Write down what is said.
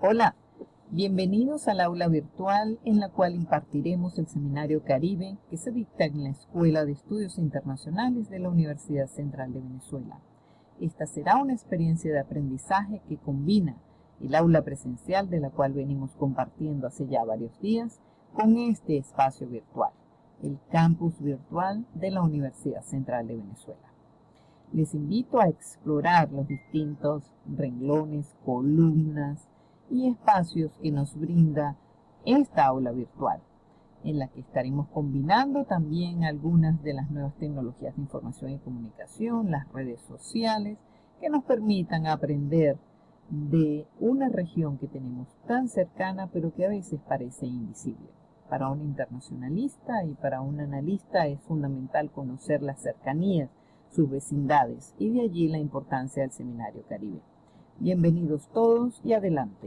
Hola, bienvenidos al aula virtual en la cual impartiremos el Seminario Caribe que se dicta en la Escuela de Estudios Internacionales de la Universidad Central de Venezuela. Esta será una experiencia de aprendizaje que combina el aula presencial de la cual venimos compartiendo hace ya varios días con este espacio virtual, el campus virtual de la Universidad Central de Venezuela. Les invito a explorar los distintos renglones, columnas, y espacios que nos brinda esta aula virtual, en la que estaremos combinando también algunas de las nuevas tecnologías de información y comunicación, las redes sociales, que nos permitan aprender de una región que tenemos tan cercana, pero que a veces parece invisible. Para un internacionalista y para un analista es fundamental conocer las cercanías, sus vecindades, y de allí la importancia del Seminario Caribe. Bienvenidos todos y adelante.